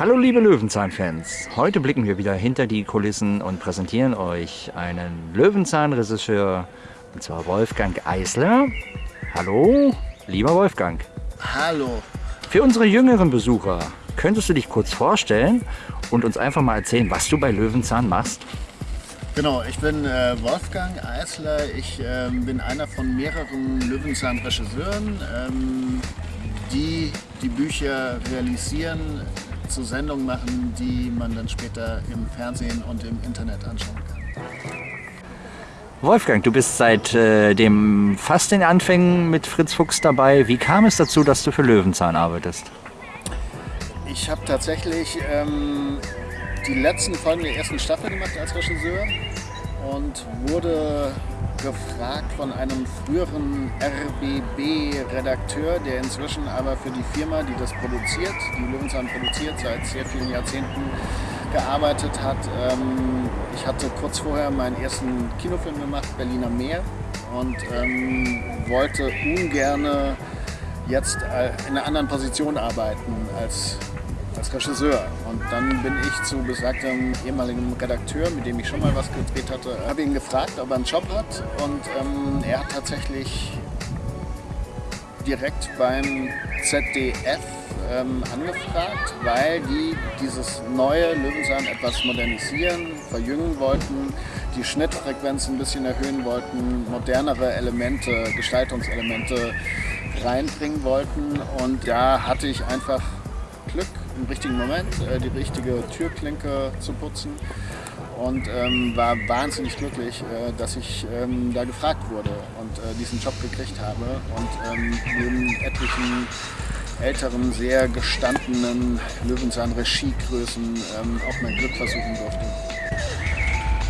Hallo liebe Löwenzahn-Fans, heute blicken wir wieder hinter die Kulissen und präsentieren euch einen Löwenzahn-Regisseur, und zwar Wolfgang Eisler. Hallo, lieber Wolfgang. Hallo. Für unsere jüngeren Besucher, könntest du dich kurz vorstellen und uns einfach mal erzählen, was du bei Löwenzahn machst? Genau, ich bin äh, Wolfgang Eisler. Ich äh, bin einer von mehreren Löwenzahn-Regisseuren, ähm, die die Bücher realisieren, zu Sendungen machen, die man dann später im Fernsehen und im Internet anschauen kann. Wolfgang, du bist seit äh, dem fast den Anfängen mit Fritz Fuchs dabei. Wie kam es dazu, dass du für Löwenzahn arbeitest? Ich habe tatsächlich ähm, die letzten Folgen der ersten Staffel gemacht als Regisseur und wurde gefragt von einem früheren RBB-Redakteur, der inzwischen aber für die Firma, die das produziert, die Löwenzahn produziert, seit sehr vielen Jahrzehnten gearbeitet hat. Ähm, ich hatte kurz vorher meinen ersten Kinofilm gemacht, Berliner Meer, und ähm, wollte ungern jetzt äh, in einer anderen Position arbeiten als als Regisseur. Und dann bin ich zu besagtem ehemaligen Redakteur, mit dem ich schon mal was gedreht hatte, habe ihn gefragt, ob er einen Job hat. Und ähm, er hat tatsächlich direkt beim ZDF ähm, angefragt, weil die dieses neue Löwenzahn etwas modernisieren, verjüngen wollten, die Schnittfrequenz ein bisschen erhöhen wollten, modernere Elemente, Gestaltungselemente reinbringen wollten. Und da hatte ich einfach Glück im richtigen Moment äh, die richtige Türklinke zu putzen und ähm, war wahnsinnig glücklich, äh, dass ich ähm, da gefragt wurde und äh, diesen Job gekriegt habe und ähm, neben etlichen älteren, sehr gestandenen Löwenzahn-Regiegrößen ähm, auch mein Glück versuchen durfte.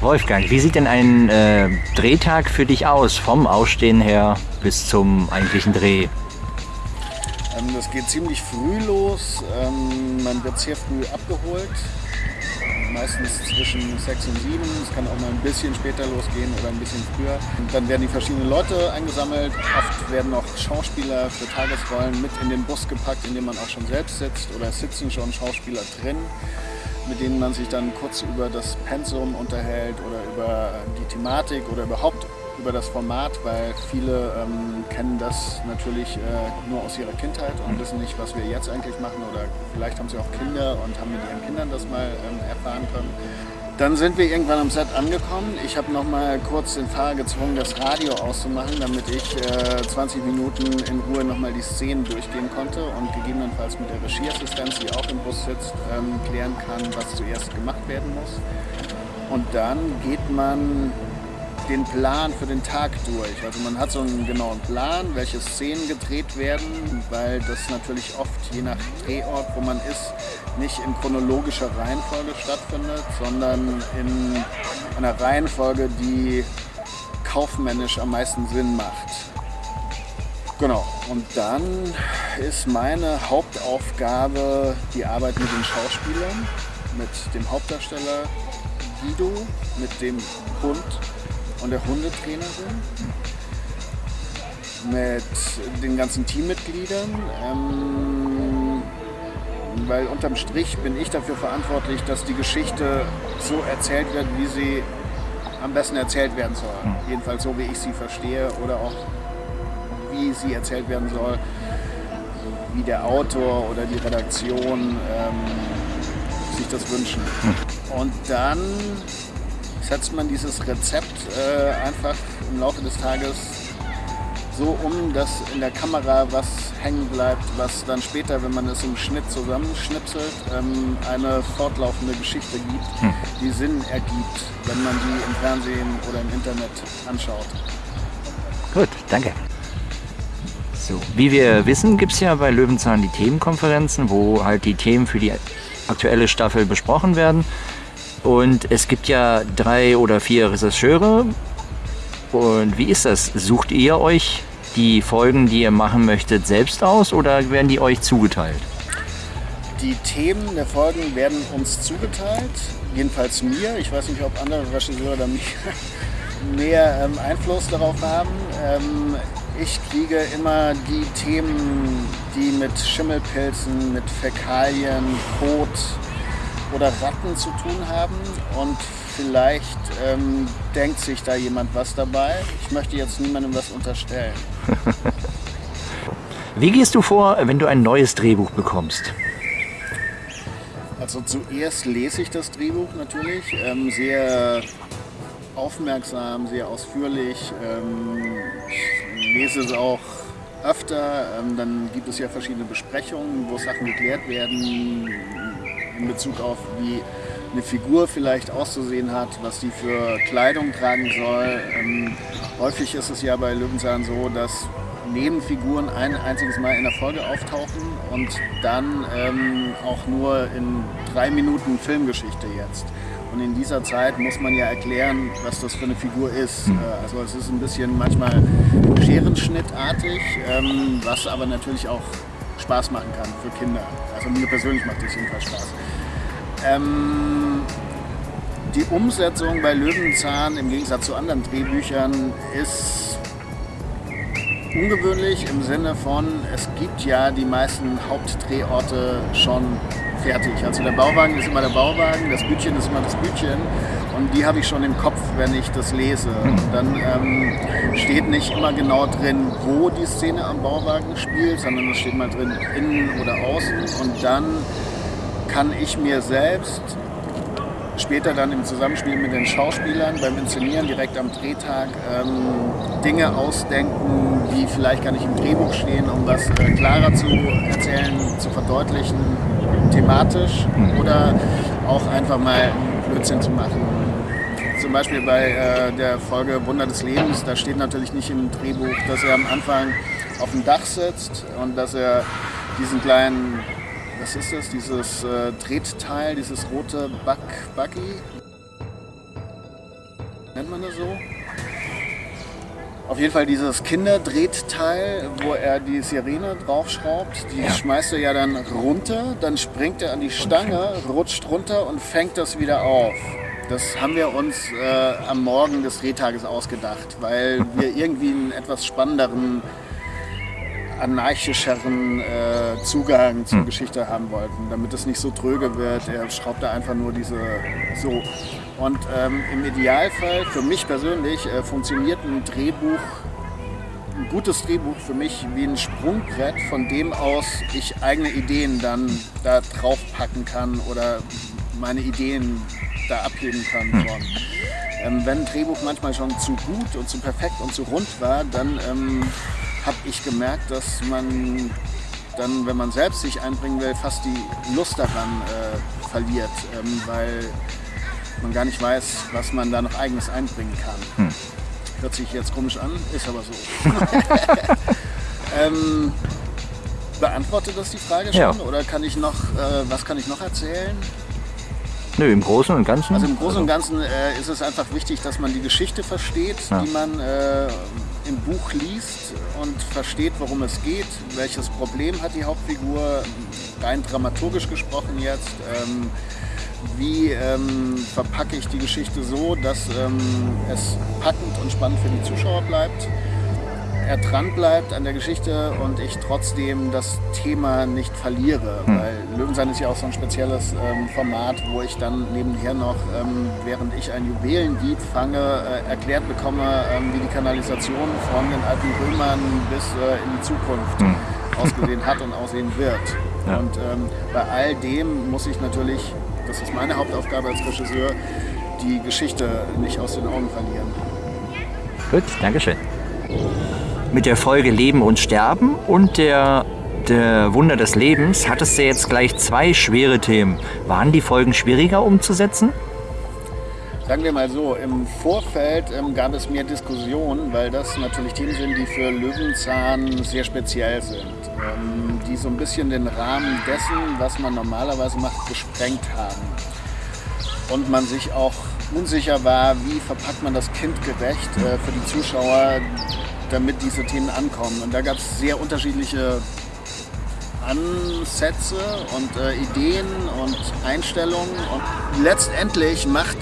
Wolfgang, wie sieht denn ein äh, Drehtag für dich aus, vom Ausstehen her bis zum eigentlichen Dreh? Ähm, das geht ziemlich früh los. Ähm, man wird sehr früh abgeholt. Meistens zwischen 6 und 7. Es kann auch mal ein bisschen später losgehen oder ein bisschen früher. Und dann werden die verschiedenen Leute eingesammelt. Oft werden auch Schauspieler für Tagesrollen mit in den Bus gepackt, in dem man auch schon selbst sitzt. Oder sitzen schon Schauspieler drin mit denen man sich dann kurz über das Pensum unterhält oder über die Thematik oder überhaupt über das Format, weil viele ähm, kennen das natürlich äh, nur aus ihrer Kindheit und wissen nicht, was wir jetzt eigentlich machen oder vielleicht haben sie auch Kinder und haben mit ihren Kindern das mal ähm, erfahren können. Dann sind wir irgendwann am Set angekommen. Ich habe noch mal kurz den Fahrer gezwungen, das Radio auszumachen, damit ich äh, 20 Minuten in Ruhe noch mal die Szenen durchgehen konnte und gegebenenfalls mit der Regieassistenz, die auch im Bus sitzt, ähm, klären kann, was zuerst gemacht werden muss. Und dann geht man den Plan für den Tag durch. Also man hat so einen genauen Plan, welche Szenen gedreht werden, weil das natürlich oft je nach Drehort, wo man ist, nicht in chronologischer Reihenfolge stattfindet, sondern in einer Reihenfolge, die kaufmännisch am meisten Sinn macht. Genau, und dann ist meine Hauptaufgabe die Arbeit mit den Schauspielern, mit dem Hauptdarsteller Guido, mit dem Hund und der Hundetrainerin mit den ganzen Teammitgliedern. Ähm, weil unterm Strich bin ich dafür verantwortlich, dass die Geschichte so erzählt wird, wie sie am besten erzählt werden soll. Hm. Jedenfalls so, wie ich sie verstehe oder auch wie sie erzählt werden soll, wie der Autor oder die Redaktion ähm, sich das wünschen. Hm. Und dann setzt man dieses Rezept äh, einfach im Laufe des Tages so um, dass in der Kamera was hängen bleibt, was dann später, wenn man es im Schnitt zusammenschnipselt, ähm, eine fortlaufende Geschichte gibt, hm. die Sinn ergibt, wenn man die im Fernsehen oder im Internet anschaut. Gut, danke. So, wie wir wissen, gibt es ja bei Löwenzahn die Themenkonferenzen, wo halt die Themen für die aktuelle Staffel besprochen werden. Und es gibt ja drei oder vier Regisseure. Und wie ist das? Sucht ihr euch die Folgen, die ihr machen möchtet, selbst aus oder werden die euch zugeteilt? Die Themen der Folgen werden uns zugeteilt, jedenfalls mir. Ich weiß nicht, ob andere Regisseure da mehr, ähm, Einfluss darauf haben. Ähm, ich kriege immer die Themen, die mit Schimmelpilzen, mit Fäkalien, Kot oder Ratten zu tun haben. Und vielleicht ähm, denkt sich da jemand was dabei. Ich möchte jetzt niemandem was unterstellen. Wie gehst du vor, wenn du ein neues Drehbuch bekommst? Also zuerst lese ich das Drehbuch natürlich, ähm, sehr aufmerksam, sehr ausführlich. Ähm, ich lese es auch öfter. Ähm, dann gibt es ja verschiedene Besprechungen, wo Sachen geklärt werden in Bezug auf, wie eine Figur vielleicht auszusehen hat, was die für Kleidung tragen soll. Ähm, häufig ist es ja bei Löwenzahn so, dass Nebenfiguren ein einziges Mal in der Folge auftauchen und dann ähm, auch nur in drei Minuten Filmgeschichte jetzt. Und in dieser Zeit muss man ja erklären, was das für eine Figur ist. Äh, also es ist ein bisschen manchmal scherenschnittartig, ähm, was aber natürlich auch Spaß machen kann für Kinder. Also mir persönlich macht das jedenfalls Spaß. Ähm, die Umsetzung bei Löwenzahn im Gegensatz zu anderen Drehbüchern ist ungewöhnlich im Sinne von, es gibt ja die meisten Hauptdrehorte schon fertig. Also der Bauwagen ist immer der Bauwagen, das Bütchen ist immer das Bütchen und die habe ich schon im Kopf, wenn ich das lese. Und dann ähm, steht nicht immer genau drin, wo die Szene am Bauwagen spielt, sondern es steht mal drin, innen oder außen und dann kann ich mir selbst später dann im Zusammenspiel mit den Schauspielern beim Inszenieren direkt am Drehtag ähm, Dinge ausdenken, die vielleicht gar nicht im Drehbuch stehen, um was äh, klarer zu erzählen, zu verdeutlichen, thematisch oder auch einfach mal Blödsinn zu machen. Zum Beispiel bei äh, der Folge Wunder des Lebens, da steht natürlich nicht im Drehbuch, dass er am Anfang auf dem Dach sitzt und dass er diesen kleinen was ist das, dieses äh, Tretteil, dieses rote Bug Buggy? Nennt man das so? Auf jeden Fall dieses Kinderdrehteil, wo er die Sirene draufschraubt, die ja. schmeißt er ja dann runter, dann springt er an die Stange, rutscht runter und fängt das wieder auf. Das haben wir uns äh, am Morgen des Drehtages ausgedacht, weil wir irgendwie einen etwas spannenderen anarchischeren äh, Zugang zur hm. Geschichte haben wollten, damit es nicht so tröge wird. Er schraubt da einfach nur diese so. Und ähm, im Idealfall, für mich persönlich, äh, funktioniert ein Drehbuch, ein gutes Drehbuch für mich wie ein Sprungbrett, von dem aus ich eigene Ideen dann da drauf packen kann oder meine Ideen da abheben kann hm. Ähm, wenn ein Drehbuch manchmal schon zu gut und zu perfekt und zu rund war, dann ähm, habe ich gemerkt, dass man dann, wenn man selbst sich einbringen will, fast die Lust daran äh, verliert, ähm, weil man gar nicht weiß, was man da noch eigenes einbringen kann. Hm. Hört sich jetzt komisch an, ist aber so. ähm, beantwortet das die Frage schon? Ja. Oder kann ich noch, äh, was kann ich noch erzählen? Nö, im Großen und Ganzen. Also im Großen und Ganzen äh, ist es einfach wichtig, dass man die Geschichte versteht, ja. die man äh, im Buch liest und versteht, worum es geht, welches Problem hat die Hauptfigur, rein dramaturgisch gesprochen jetzt. Ähm, wie ähm, verpacke ich die Geschichte so, dass ähm, es packend und spannend für die Zuschauer bleibt er dran bleibt an der Geschichte und ich trotzdem das Thema nicht verliere. Hm. Weil Löwenzahn ist ja auch so ein spezielles ähm, Format, wo ich dann nebenher noch, ähm, während ich ein Juwelendieb fange, äh, erklärt bekomme, ähm, wie die Kanalisation von den alten Römern bis äh, in die Zukunft hm. ausgesehen hat und aussehen wird. Ja. Und ähm, bei all dem muss ich natürlich, das ist meine Hauptaufgabe als Regisseur, die Geschichte nicht aus den Augen verlieren. Gut, Dankeschön mit der Folge Leben und Sterben und der, der Wunder des Lebens hattest du jetzt gleich zwei schwere Themen. Waren die Folgen schwieriger umzusetzen? Sagen wir mal so, im Vorfeld ähm, gab es mehr Diskussionen, weil das natürlich Themen sind, die für Löwenzahn sehr speziell sind. Ähm, die so ein bisschen den Rahmen dessen, was man normalerweise macht, gesprengt haben. Und man sich auch unsicher war, wie verpackt man das kindgerecht äh, für die Zuschauer, damit diese Themen ankommen. Und da gab es sehr unterschiedliche Ansätze und äh, Ideen und Einstellungen. Und letztendlich macht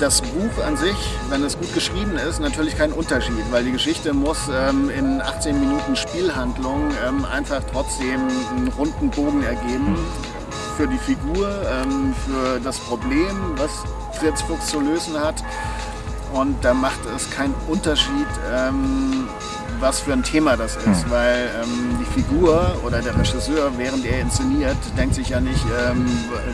das Buch an sich, wenn es gut geschrieben ist, natürlich kein Unterschied, weil die Geschichte muss ähm, in 18 Minuten Spielhandlung ähm, einfach trotzdem einen runden Bogen ergeben für die Figur, ähm, für das Problem, was Fritz Fuchs zu lösen hat. Und da macht es keinen Unterschied, ähm, was für ein Thema das ist, mhm. weil ähm, die Figur oder der Regisseur, während er inszeniert, denkt sich ja nicht, ähm,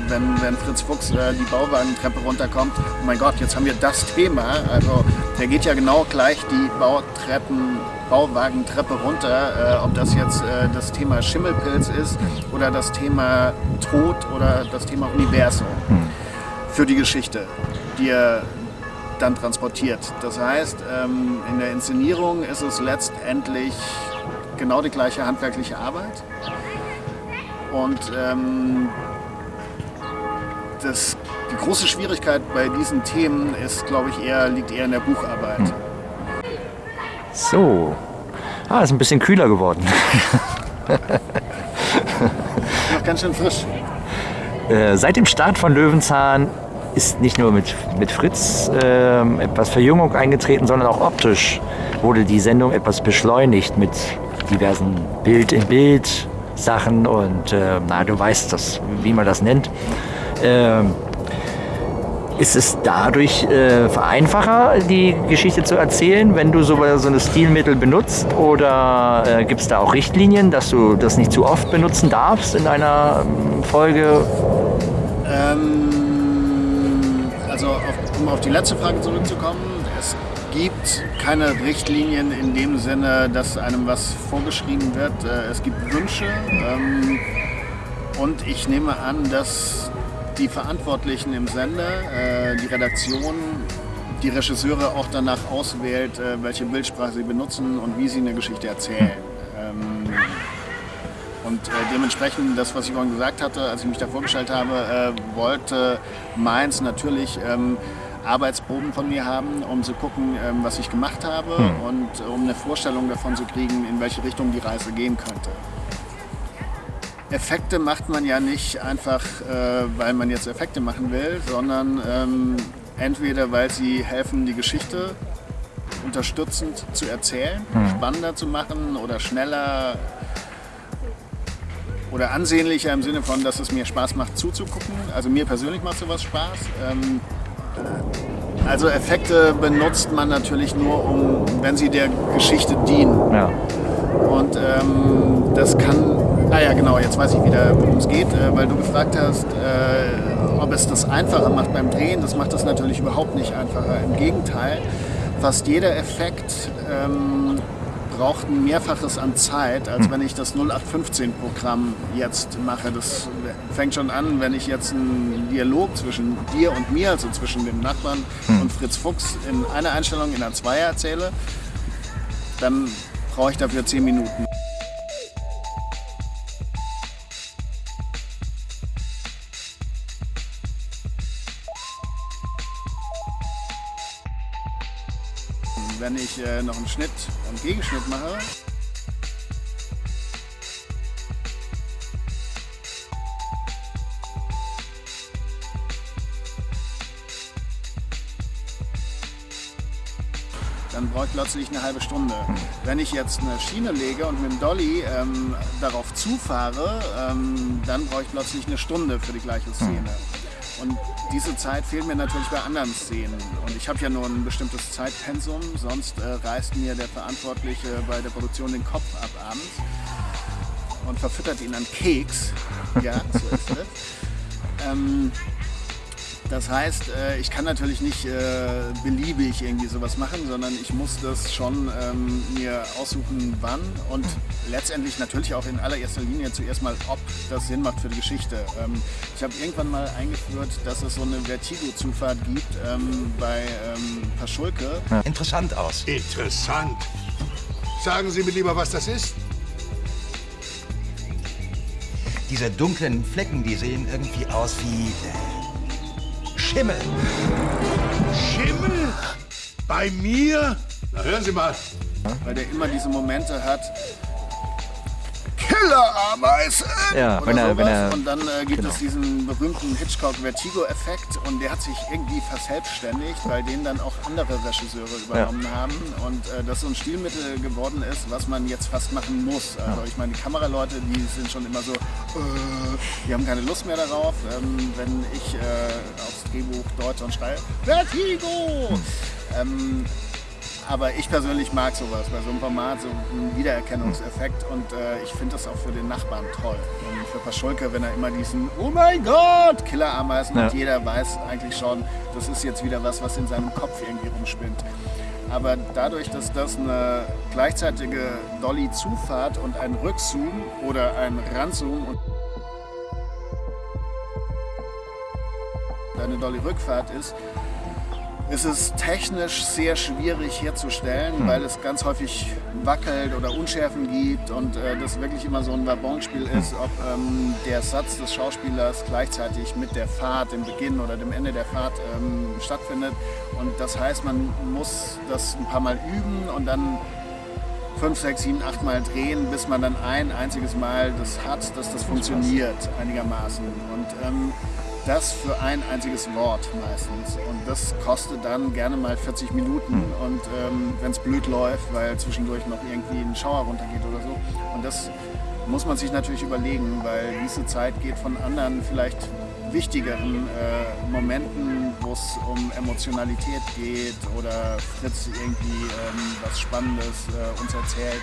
wenn, wenn Fritz Fuchs äh, die Bauwagentreppe runterkommt, oh mein Gott, jetzt haben wir das Thema. Also der geht ja genau gleich die Bautreppen, Bauwagentreppe runter, äh, ob das jetzt äh, das Thema Schimmelpilz ist oder das Thema Tod oder das Thema Universum mhm. für die Geschichte, die er dann transportiert. Das heißt, ähm, in der Inszenierung ist es letztendlich genau die gleiche handwerkliche Arbeit. Und ähm, das, die große Schwierigkeit bei diesen Themen ist, glaube ich, eher, liegt eher in der Bucharbeit. Hm. So. Ah, ist ein bisschen kühler geworden. Noch ganz schön frisch. Äh, seit dem Start von Löwenzahn ist nicht nur mit, mit Fritz äh, etwas Verjüngung eingetreten, sondern auch optisch wurde die Sendung etwas beschleunigt mit diversen Bild-in-Bild-Sachen und äh, na, du weißt das, wie man das nennt. Äh, ist es dadurch äh, vereinfacher, die Geschichte zu erzählen, wenn du so, so eine Stilmittel benutzt? Oder äh, gibt es da auch Richtlinien, dass du das nicht zu oft benutzen darfst in einer ähm, Folge? Ähm also auf, um auf die letzte Frage zurückzukommen, es gibt keine Richtlinien in dem Sinne, dass einem was vorgeschrieben wird. Äh, es gibt Wünsche ähm, und ich nehme an, dass die Verantwortlichen im Sender, äh, die Redaktion, die Regisseure auch danach auswählt, äh, welche Bildsprache sie benutzen und wie sie eine Geschichte erzählen. Und äh, dementsprechend, das, was ich vorhin gesagt hatte, als ich mich da vorgestellt habe, äh, wollte Mainz natürlich ähm, Arbeitsproben von mir haben, um zu gucken, ähm, was ich gemacht habe hm. und um eine Vorstellung davon zu kriegen, in welche Richtung die Reise gehen könnte. Effekte macht man ja nicht einfach, äh, weil man jetzt Effekte machen will, sondern ähm, entweder weil sie helfen, die Geschichte unterstützend zu erzählen, hm. spannender zu machen oder schneller oder ansehnlicher im Sinne von, dass es mir Spaß macht zuzugucken. Also mir persönlich macht sowas Spaß. Ähm, also Effekte benutzt man natürlich nur, um, wenn sie der Geschichte dienen. Ja. Und ähm, das kann, ah ja genau, jetzt weiß ich wieder, worum es geht, äh, weil du gefragt hast, äh, ob es das einfacher macht beim Drehen. Das macht es natürlich überhaupt nicht einfacher. Im Gegenteil, fast jeder Effekt ähm, braucht ein Mehrfaches an Zeit, als hm. wenn ich das 0815-Programm jetzt mache. Das fängt schon an, wenn ich jetzt einen Dialog zwischen dir und mir, also zwischen dem Nachbarn hm. und Fritz Fuchs in einer Einstellung in einer Zweier erzähle, dann brauche ich dafür 10 Minuten. Äh, noch einen Schnitt und Gegenschnitt mache, dann brauche ich plötzlich eine halbe Stunde. Wenn ich jetzt eine Schiene lege und mit dem Dolly ähm, darauf zufahre, ähm, dann brauche ich plötzlich eine Stunde für die gleiche Szene. Und diese Zeit fehlt mir natürlich bei anderen Szenen. Und ich habe ja nur ein bestimmtes Zeitpensum, sonst äh, reißt mir der Verantwortliche bei der Produktion den Kopf ab abends und verfüttert ihn an Keks. Ja, so ist es. Ähm, das heißt, äh, ich kann natürlich nicht äh, beliebig irgendwie sowas machen, sondern ich muss das schon ähm, mir aussuchen, wann und letztendlich natürlich auch in allererster Linie zuerst mal, ob das Sinn macht für die Geschichte. Ähm, ich habe irgendwann mal eingeführt, dass es so eine Vertigo-Zufahrt gibt ähm, bei Paschulke. Interessant aus. Interessant. Sagen Sie mir lieber, was das ist. Diese dunklen Flecken, die sehen irgendwie aus wie Schimmel. Schimmel? Bei mir? Na hören Sie mal. Weil der immer diese Momente hat. Killerameisen Ja, wenn er- wenn er- und dann äh, gibt genau. es diesen berühmten Hitchcock-Vertigo-Effekt und der hat sich irgendwie verselbstständigt, weil den dann auch andere Regisseure übernommen haben und äh, das so ein Stilmittel geworden ist, was man jetzt fast machen muss. Also ich meine, die Kameraleute, die sind schon immer so, äh, die haben keine Lust mehr darauf, ähm, wenn ich äh, aufs Drehbuch deute und schreie, Vertigo! Ähm, aber ich persönlich mag sowas bei so einem Format, so einen Wiedererkennungseffekt und äh, ich finde das auch für den Nachbarn toll. Und für Paschulke, wenn er immer diesen Oh mein Gott! Killerameisen Ja. und jeder weiß eigentlich schon, das ist jetzt wieder was, was in seinem Kopf irgendwie rumspinnt. Aber dadurch, dass das eine gleichzeitige Dolly-Zufahrt und ein Rückzoom oder ein Ranzoom und eine Dolly-Rückfahrt ist, ist es technisch sehr schwierig herzustellen, weil es ganz häufig wackelt oder Unschärfen gibt und äh, das wirklich immer so ein Wabonspiel ist, ob ähm, der Satz des Schauspielers gleichzeitig mit der Fahrt, dem Beginn oder dem Ende der Fahrt ähm, stattfindet. Und das heißt, man muss das ein paar Mal üben und dann fünf, sechs, sieben, acht Mal drehen, bis man dann ein einziges Mal das hat, dass das funktioniert einigermaßen. Und ähm, das für ein einziges Wort meistens. Und das kostet dann gerne mal 40 Minuten und ähm, wenn es blöd läuft, weil zwischendurch noch irgendwie ein Schauer runtergeht oder so. Und das muss man sich natürlich überlegen, weil diese Zeit geht von anderen vielleicht wichtigeren äh, Momenten, wo es um Emotionalität geht oder Fritz irgendwie ähm, was Spannendes äh, uns erzählt,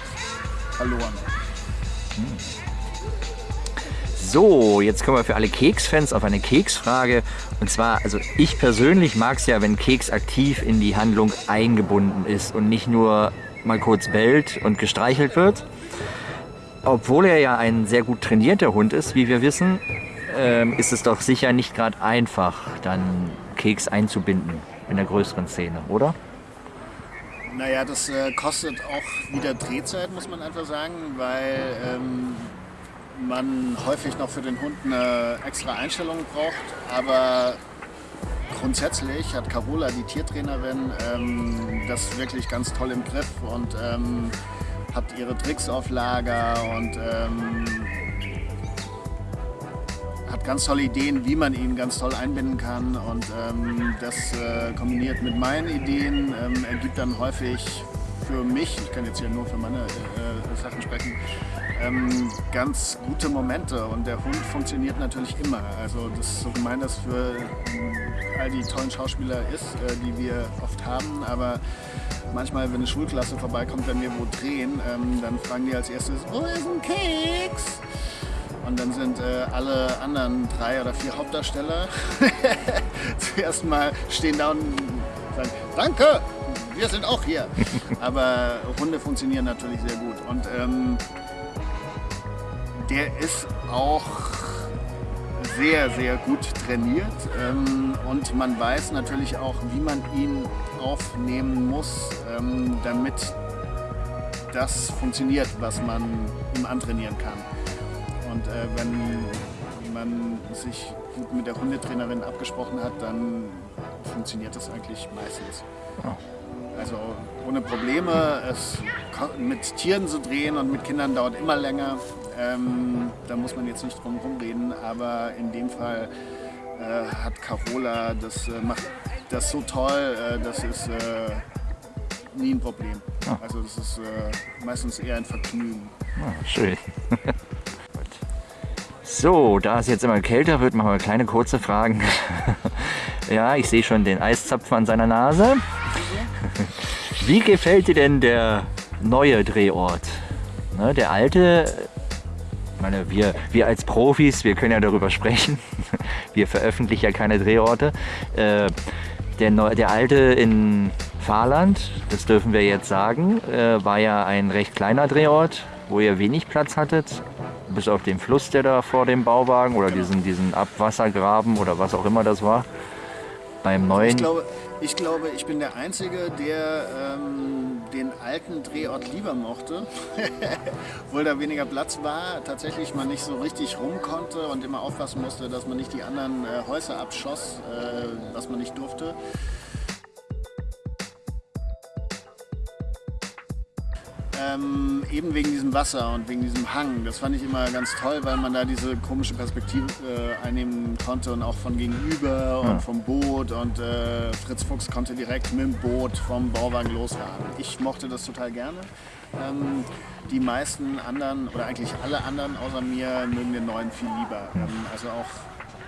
verloren. So, jetzt kommen wir für alle Keksfans auf eine Keksfrage. Und zwar, also ich persönlich mag es ja, wenn Keks aktiv in die Handlung eingebunden ist und nicht nur mal kurz bellt und gestreichelt wird. Obwohl er ja ein sehr gut trainierter Hund ist, wie wir wissen, ähm, ist es doch sicher nicht gerade einfach, dann Keks einzubinden in der größeren Szene, oder? Naja, das äh, kostet auch wieder Drehzeit, muss man einfach sagen, weil ähm, man häufig noch für den Hund eine extra Einstellung braucht. Aber grundsätzlich hat Carola, die Tiertrainerin, ähm, das wirklich ganz toll im Griff und ähm, hat ihre Tricks auf Lager und ähm, hat ganz tolle Ideen, wie man ihn ganz toll einbinden kann und das äh, kombiniert mit meinen Ideen ergibt dann häufig für mich, ich kann jetzt hier nur für meine äh, Sachen sprechen, ähm, ganz gute Momente und der Hund funktioniert natürlich immer. Also das ist so gemein, das für ähm, all die tollen Schauspieler ist, äh, die wir oft haben, aber manchmal, wenn eine Schulklasse vorbeikommt, wenn wir wo drehen, ähm, dann fragen die als erstes, wo ist ein Keks? Und dann sind äh, alle anderen drei oder vier Hauptdarsteller zuerst mal stehen da und sagen, danke, wir sind auch hier. Aber Hunde funktionieren natürlich sehr gut. Und ähm, der ist auch sehr, sehr gut trainiert. Ähm, und man weiß natürlich auch, wie man ihn aufnehmen muss, ähm, damit das funktioniert, was man ihm antrainieren kann. Und äh, wenn man sich gut mit der Hundetrainerin abgesprochen hat, dann funktioniert das eigentlich meistens. Also ohne Probleme. Es, mit Tieren zu drehen und mit Kindern dauert immer länger. Ähm, da muss man jetzt nicht drum rumreden, aber in dem Fall äh, hat Carola das äh, macht das so toll, äh, das ist äh, nie ein Problem. Also das ist äh, meistens eher ein Vergnügen. Ah, schön. So, da es jetzt immer kälter wird, machen wir kleine kurze Fragen. ja, ich sehe schon den Eiszapfen an seiner Nase. Wie gefällt dir denn der neue Drehort? Ne, der alte, ich meine, wir, wir als Profis, wir können ja darüber sprechen. Wir veröffentlichen ja keine Drehorte. Äh, der, neu, der alte in Fahrland, das dürfen wir jetzt sagen, äh, war ja ein recht kleiner Drehort, wo ihr wenig Platz hattet. Bis auf den Fluss, der da vor dem Bauwagen oder diesen, diesen Abwassergraben oder was auch immer das war. Beim neuen. Ich glaube, ich glaube, ich bin der Einzige, der ähm, den alten Drehort lieber mochte, obwohl da weniger Platz war, tatsächlich man nicht so richtig rum konnte und immer aufpassen musste, dass man nicht die anderen äh, Häuser abschoss, äh, was man nicht durfte. Ähm, eben wegen diesem Wasser und wegen diesem Hang. Das fand ich immer ganz toll, weil man da diese komische Perspektive äh, einnehmen konnte und auch von gegenüber und vom Boot. Und äh, Fritz Fuchs konnte direkt mit dem Boot vom Bauwagen losfahren. Ich mochte das total gerne. Ähm, die meisten anderen oder eigentlich alle anderen außer mir mögen den neuen viel lieber. Ähm, also auch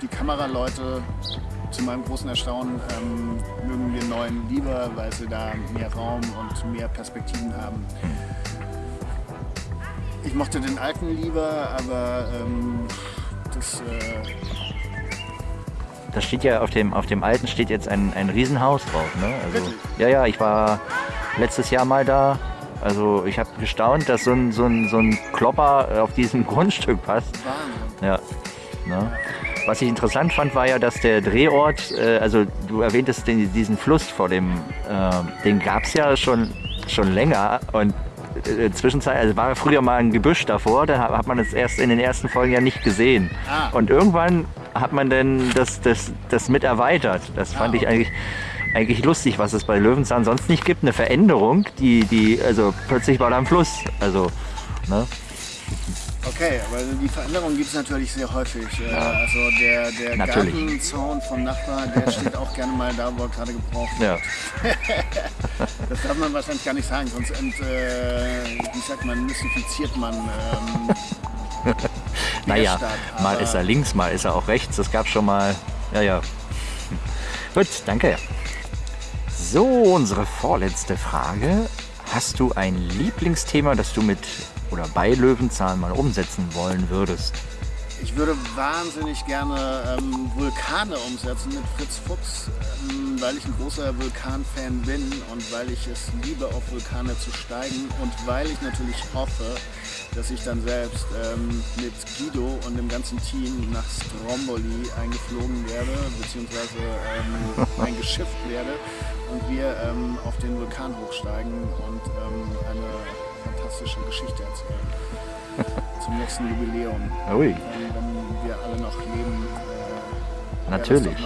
die Kameraleute zu meinem großen Erstaunen ähm, mögen den neuen lieber, weil sie da mehr Raum und mehr Perspektiven haben. Ich mochte den alten lieber, aber ähm, das äh, Da steht ja auf dem, auf dem alten steht jetzt ein, ein Riesenhaus drauf. Ne? Also, ja, ja, ich war letztes Jahr mal da. Also ich habe gestaunt, dass so ein, so, ein, so ein Klopper auf diesem Grundstück passt. Wahnsinn. Ja. Ne? Was ich interessant fand, war ja, dass der Drehort, äh, also du erwähntest den, diesen Fluss vor dem, äh, den gab es ja schon, schon länger und äh, Zwischenzeit, also war früher mal ein Gebüsch davor, da hat man es erst in den ersten Folgen ja nicht gesehen. Ah. Und irgendwann hat man dann das, das, das mit erweitert. Das fand Ah, ich eigentlich, eigentlich lustig, was es bei Löwenzahn sonst nicht gibt. Eine Veränderung, die, die, also plötzlich war da ein Fluss. Also, ne? Okay, aber die Veränderung gibt es natürlich sehr häufig. Äh, Also der, der Natürlich. Gartenzaun vom Nachbar, der steht auch gerne mal da, wo er gerade gebraucht wird. Ja. Das darf man wahrscheinlich gar nicht sagen, sonst ent, äh, wie sagt man, mystifiziert man ähm, Naja, Stadt. mal ist er links, mal ist er auch rechts. Das gab schon mal. Ja, ja. Gut, danke. So, unsere vorletzte Frage. Hast du ein Lieblingsthema, das du mit oder bei Löwenzahn mal umsetzen wollen würdest? Ich würde wahnsinnig gerne ähm, Vulkane umsetzen mit Fritz Fuchs, ähm, weil ich ein großer Vulkan-Fan bin und weil ich es liebe, auf Vulkane zu steigen und weil ich natürlich hoffe, dass ich dann selbst ähm, mit Guido und dem ganzen Team nach Stromboli eingeflogen werde, beziehungsweise ähm, eingeschifft werde und wir ähm, auf den Vulkan hochsteigen und ähm, eine fantastische Geschichte erzählen. Zum nächsten Jubiläum. Ui, Ähm, wenn wir alle noch leben, äh, Natürlich.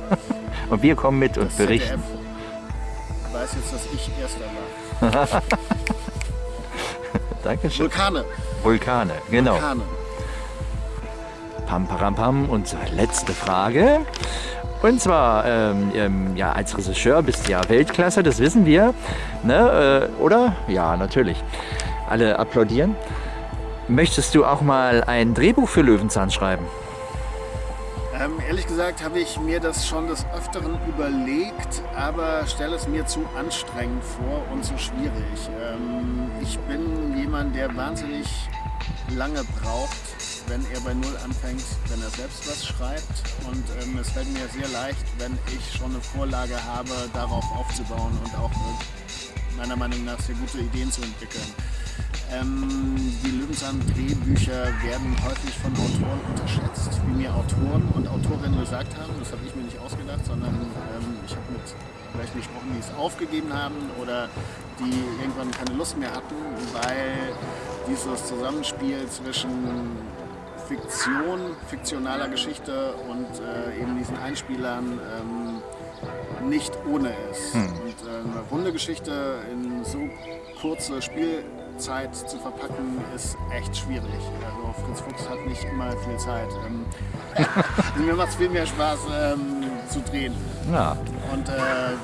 und wir kommen mit und berichten. ZDF weiß jetzt, dass ich Erster war. Dankeschön. Vulkane. Vulkane, genau. Vulkane. Pam, param, pam. Und zur letzte Frage. Und zwar, ähm, ähm, ja, als Regisseur bist du ja Weltklasse, das wissen wir. Ne? Äh, oder? Ja, natürlich. Alle applaudieren. Möchtest du auch mal ein Drehbuch für Löwenzahn schreiben? Ähm, ehrlich gesagt habe ich mir das schon des Öfteren überlegt, aber stelle es mir zu anstrengend vor und zu schwierig. Ähm, ich bin jemand, der wahnsinnig lange braucht, wenn er bei Null anfängt, wenn er selbst was schreibt. Und ähm, es fällt mir sehr leicht, wenn ich schon eine Vorlage habe, darauf aufzubauen und auch äh, meiner Meinung nach sehr gute Ideen zu entwickeln. Ähm, die Löwenzahn-Drehbücher werden häufig von Autoren unterschätzt, wie mir Autoren und Autorinnen gesagt haben. Das habe ich mir nicht ausgedacht, sondern ähm, ich habe mit Leuten gesprochen, die es aufgegeben haben oder die irgendwann keine Lust mehr hatten, weil dieses Zusammenspiel zwischen Fiktion, fiktionaler Geschichte und äh, eben diesen Einspielern ähm, nicht ohne ist. Und äh, eine runde Geschichte in so kurze Spielzeit zu verpacken, ist echt schwierig. Also Fritz Fuchs hat nicht immer viel Zeit. Ähm, mir macht es viel mehr Spaß ähm, zu drehen. Ja, Und äh,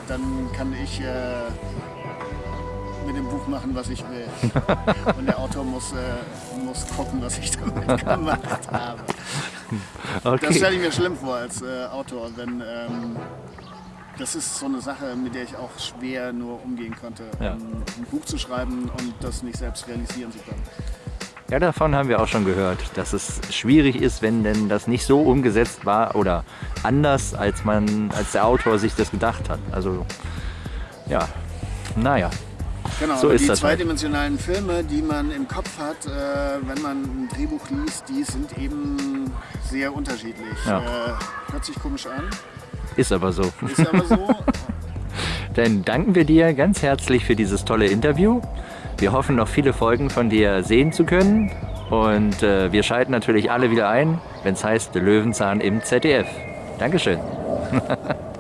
dann kann ich äh, mit dem Buch machen, was ich will. Und der Autor muss, äh, muss gucken, was ich damit gemacht habe. Das okay. stelle ich mir schlimm vor als äh, Autor, wenn ähm, das ist so eine Sache, mit der ich auch schwer nur umgehen konnte, Ja. ähm, ein Buch zu schreiben und das nicht selbst realisieren zu können. Ja, davon haben wir auch schon gehört, dass es schwierig ist, wenn denn das nicht so umgesetzt war oder anders, als man, als der Autor sich das gedacht hat. Also, ja, naja. Genau, So ist die das halt. zweidimensionalen Filme, die man im Kopf hat, äh, wenn man ein Drehbuch liest, die sind eben sehr unterschiedlich. Ja. Äh, hört sich komisch an, Ist aber so. ist aber so. Dann danken wir dir ganz herzlich für dieses tolle Interview. Wir hoffen, noch viele Folgen von dir sehen zu können. Und äh, wir schalten natürlich alle wieder ein, wenn es heißt Löwenzahn im ZDF. Dankeschön.